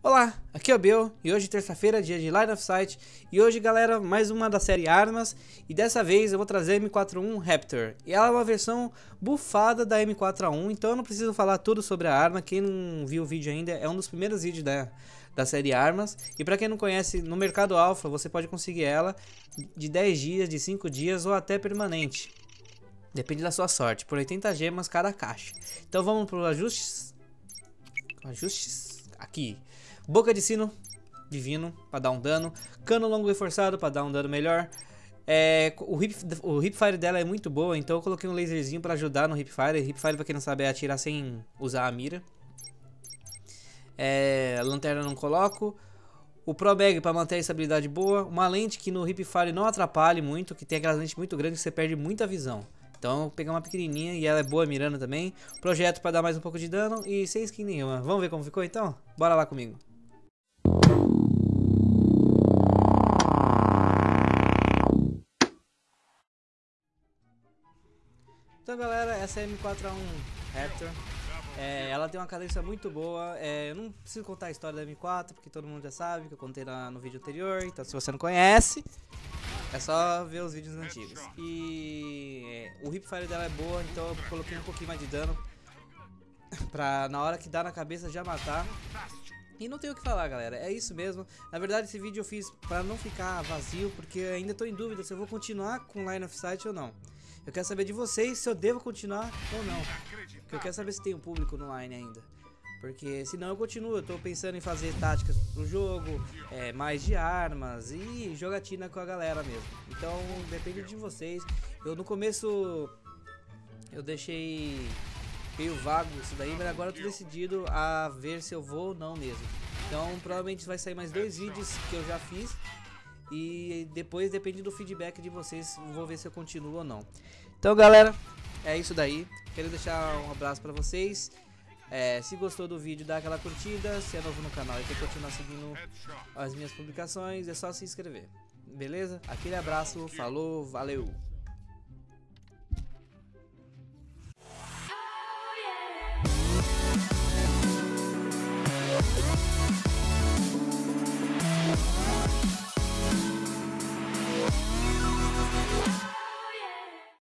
Olá, aqui é o Bill e hoje terça-feira, dia de Line of Sight E hoje galera, mais uma da série Armas E dessa vez eu vou trazer a M41 Raptor E ela é uma versão bufada da M4A1 Então eu não preciso falar tudo sobre a arma Quem não viu o vídeo ainda, é um dos primeiros vídeos da, da série Armas E pra quem não conhece, no mercado alfa você pode conseguir ela De 10 dias, de 5 dias ou até permanente. Depende da sua sorte, por 80 gemas cada caixa. Então vamos para os ajustes? Ajustes, aqui Boca de sino divino para dar um dano. Cano longo reforçado para dar um dano melhor. É, o, hip, o hipfire dela é muito boa, então eu coloquei um laserzinho para ajudar no hipfire. Hipfire, para quem não sabe, é atirar sem usar a mira. É, lanterna não coloco. O Pro Bag para manter a estabilidade boa. Uma lente que no hipfire não atrapalhe muito, que tem aquelas lentes muito grandes que você perde muita visão. Então eu peguei uma pequenininha e ela é boa mirando também. Projeto para dar mais um pouco de dano e sem skin nenhuma. Vamos ver como ficou então? Bora lá comigo. Então galera, essa é a M4A1 Raptor é, Ela tem uma cadência muito boa é, Eu não preciso contar a história da M4 Porque todo mundo já sabe que eu contei lá no vídeo anterior Então se você não conhece É só ver os vídeos antigos E é, o hipfire dela é boa Então eu coloquei um pouquinho mais de dano Pra na hora que dá na cabeça já matar e não tenho o que falar, galera, é isso mesmo. Na verdade, esse vídeo eu fiz para não ficar vazio, porque ainda estou em dúvida se eu vou continuar com Line of Sight ou não. Eu quero saber de vocês se eu devo continuar ou não. Porque eu quero saber se tem um público no line ainda. Porque senão eu continuo, eu tô pensando em fazer táticas pro jogo, é, mais de armas e jogatina com a galera mesmo. Então depende de vocês. Eu no começo eu deixei meio vago isso daí, mas agora eu tô decidido a ver se eu vou ou não mesmo. Então provavelmente vai sair mais dois vídeos que eu já fiz e depois depende do feedback de vocês, vou ver se eu continuo ou não. Então galera, é isso daí. Quero deixar um abraço pra vocês. É, se gostou do vídeo, dá aquela curtida. Se é novo no canal e quer continuar seguindo as minhas publicações, é só se inscrever. Beleza? Aquele abraço, falou, valeu! Oh,